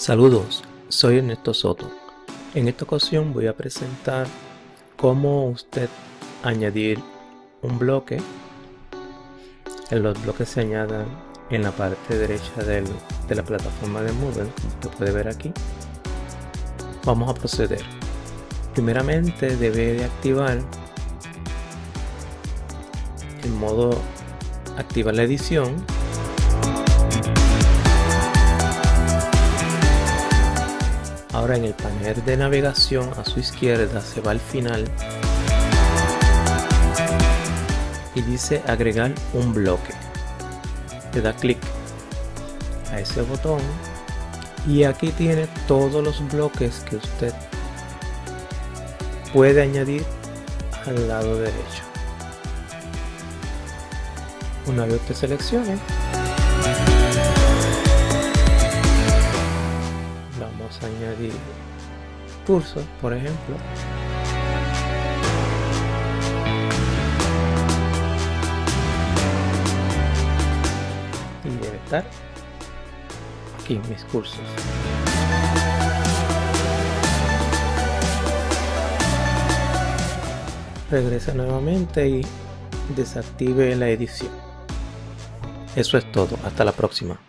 Saludos, soy Ernesto Soto. En esta ocasión voy a presentar cómo usted añadir un bloque. Los bloques se añadan en la parte derecha de la plataforma de Moodle, lo puede ver aquí. Vamos a proceder. Primeramente debe de activar el modo activar la edición En el panel de navegación a su izquierda se va al final y dice agregar un bloque. Le da clic a ese botón y aquí tiene todos los bloques que usted puede añadir al lado derecho. Una vez que seleccione, añadir cursos, por ejemplo. Y debe estar aquí mis cursos. Regresa nuevamente y desactive la edición. Eso es todo, hasta la próxima.